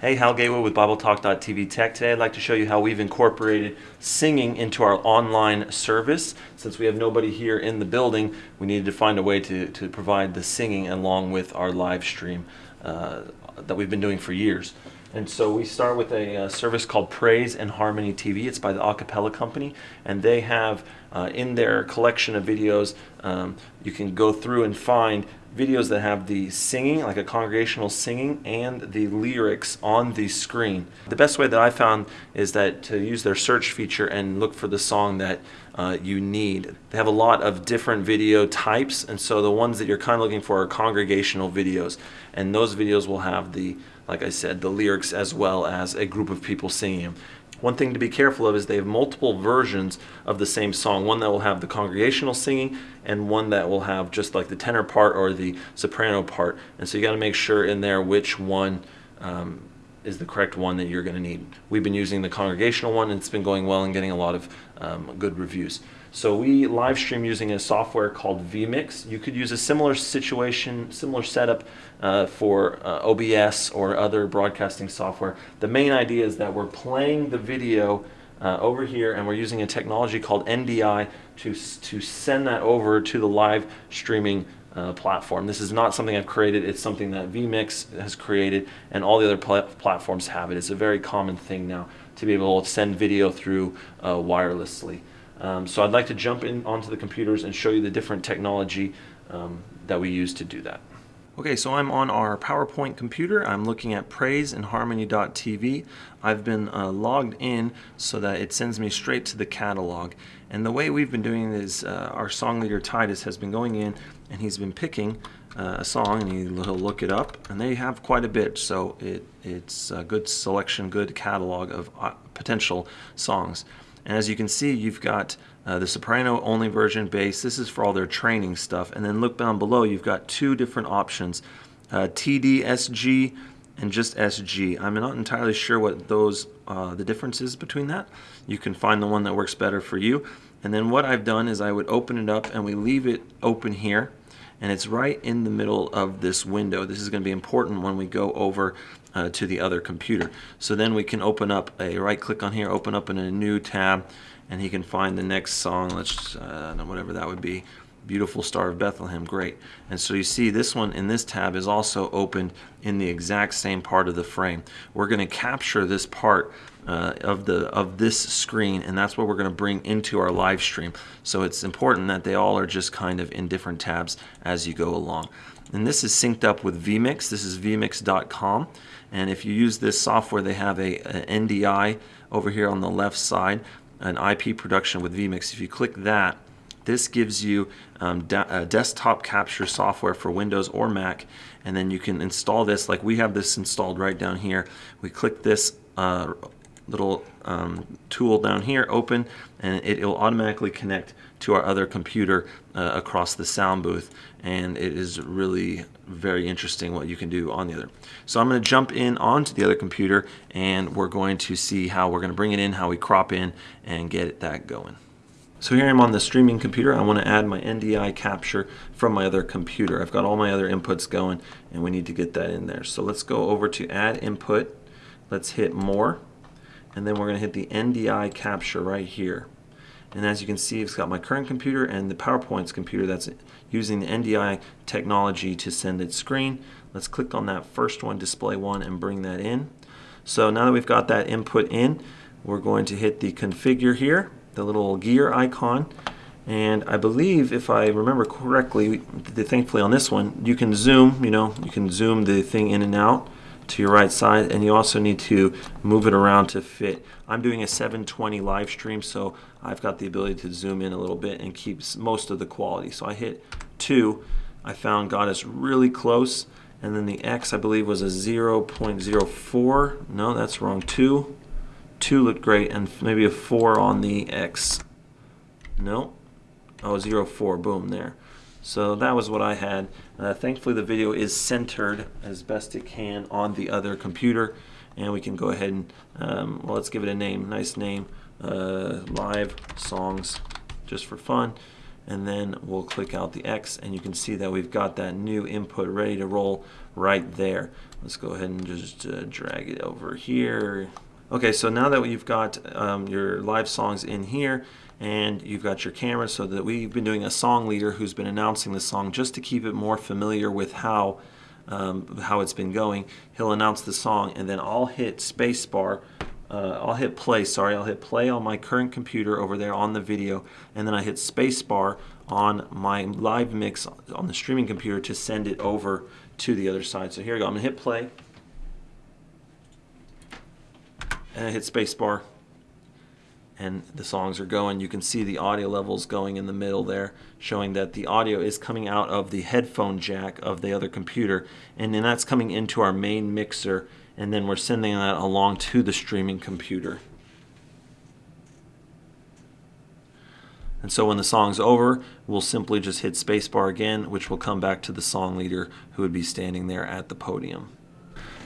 Hey, Hal Gateway with BibleTalk.tv Tech. Today I'd like to show you how we've incorporated singing into our online service. Since we have nobody here in the building, we needed to find a way to, to provide the singing along with our live stream uh, that we've been doing for years. And so we start with a, uh, service called Praise and Harmony TV. It's by the Acappella Company, and they have uh, in their collection of videos, um, you can go through and find videos that have the singing, like a congregational singing, and the lyrics on the screen. The best way that I found is that to use their search feature and look for the song that uh, you need. They have a lot of different video types, and so the ones that you're kind of looking for are congregational videos, and those videos will have the like I said, the lyrics as well as a group of people singing them. One thing to be careful of is they have multiple versions of the same song. One that will have the congregational singing and one that will have just like the tenor part or the soprano part. And so you got to make sure in there which one um, is the correct one that you're going to need. We've been using the congregational one and it's been going well and getting a lot of um, good reviews. So we live stream using a software called vMix. You could use a similar situation, similar setup uh, for uh, OBS or other broadcasting software. The main idea is that we're playing the video uh, over here and we're using a technology called NDI to, to send that over to the live streaming uh, platform. This is not something I've created, it's something that vMix has created and all the other pl platforms have it. It's a very common thing now to be able to send video through uh, wirelessly. Um, so I'd like to jump in onto the computers and show you the different technology um, that we use to do that. Okay, so I'm on our PowerPoint computer. I'm looking at Praise and Harmony.tv. I've been uh, logged in so that it sends me straight to the catalog. And the way we've been doing it is uh, our song leader Titus has been going in and he's been picking uh, a song and he'll look it up and they have quite a bit so it, it's a good selection, good catalog of uh, potential songs. And as you can see, you've got uh, the soprano only version bass. This is for all their training stuff. And then look down below, you've got two different options, uh, TD, SG, and just SG. I'm not entirely sure what those uh, the difference is between that. You can find the one that works better for you. And then what I've done is I would open it up and we leave it open here and it's right in the middle of this window. This is going to be important when we go over uh, to the other computer. So then we can open up a right click on here, open up in a new tab, and he can find the next song, let's uh, whatever that would be. Beautiful Star of Bethlehem, great. And so you see this one in this tab is also opened in the exact same part of the frame. We're going to capture this part uh, of the of this screen and that's what we're going to bring into our live stream. So it's important that they all are just kind of in different tabs as you go along. And this is synced up with vMix. This is vmix.com. And if you use this software, they have a, a NDI over here on the left side, an IP production with vMix. If you click that, this gives you um, desktop capture software for Windows or Mac, and then you can install this. Like we have this installed right down here. We click this uh, little um, tool down here open and it will automatically connect to our other computer uh, across the sound booth and it is really very interesting what you can do on the other. So I'm going to jump in onto the other computer and we're going to see how we're going to bring it in, how we crop in and get that going. So here I'm on the streaming computer. I want to add my NDI capture from my other computer. I've got all my other inputs going and we need to get that in there. So let's go over to add input. Let's hit more and then we're going to hit the NDI capture right here. And as you can see, it's got my current computer and the PowerPoint's computer that's using the NDI technology to send its screen. Let's click on that first one, display one, and bring that in. So now that we've got that input in, we're going to hit the configure here, the little gear icon. And I believe, if I remember correctly, thankfully on this one, you can zoom, you know, you can zoom the thing in and out to your right side and you also need to move it around to fit. I'm doing a 720 live stream so I've got the ability to zoom in a little bit and keep most of the quality. So I hit 2. I found got us really close and then the X I believe was a 0.04. No, that's wrong. 2. 2 looked great and maybe a 4 on the X. No. Oh, zero four. Boom, there. So that was what I had. Uh, thankfully the video is centered as best it can on the other computer and we can go ahead and, um, well let's give it a name, nice name, uh, live songs just for fun and then we'll click out the X and you can see that we've got that new input ready to roll right there. Let's go ahead and just uh, drag it over here. Okay, so now that you've got um, your live songs in here and you've got your camera so that we've been doing a song leader who's been announcing the song just to keep it more familiar with how um, how it's been going. He'll announce the song and then I'll hit spacebar uh, I'll hit play, sorry, I'll hit play on my current computer over there on the video, and then I hit spacebar on my live mix on the streaming computer to send it over to the other side. So here we go, I'm gonna hit play, and I hit spacebar and the songs are going. You can see the audio levels going in the middle there, showing that the audio is coming out of the headphone jack of the other computer, and then that's coming into our main mixer, and then we're sending that along to the streaming computer. And so when the song's over, we'll simply just hit spacebar again, which will come back to the song leader who would be standing there at the podium.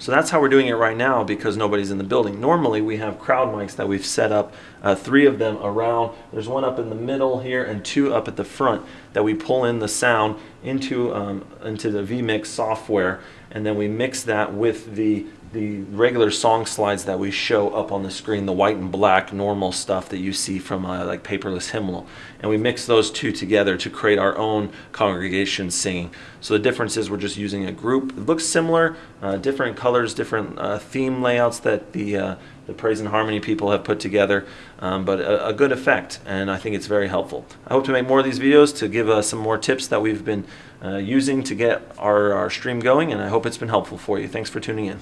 So that's how we're doing it right now because nobody's in the building. Normally we have crowd mics that we've set up, uh, three of them around. There's one up in the middle here and two up at the front that we pull in the sound into, um, into the vMix software and then we mix that with the the regular song slides that we show up on the screen, the white and black normal stuff that you see from uh, like Paperless Hymnal. And we mix those two together to create our own congregation singing. So the difference is we're just using a group. It looks similar, uh, different colors, different uh, theme layouts that the uh, the praise and harmony people have put together, um, but a, a, good effect, and I think it's very helpful. I hope to make more of these videos to give us some more tips that we've been uh, using to get our, our stream going, and I hope it's been helpful for you. Thanks for tuning in.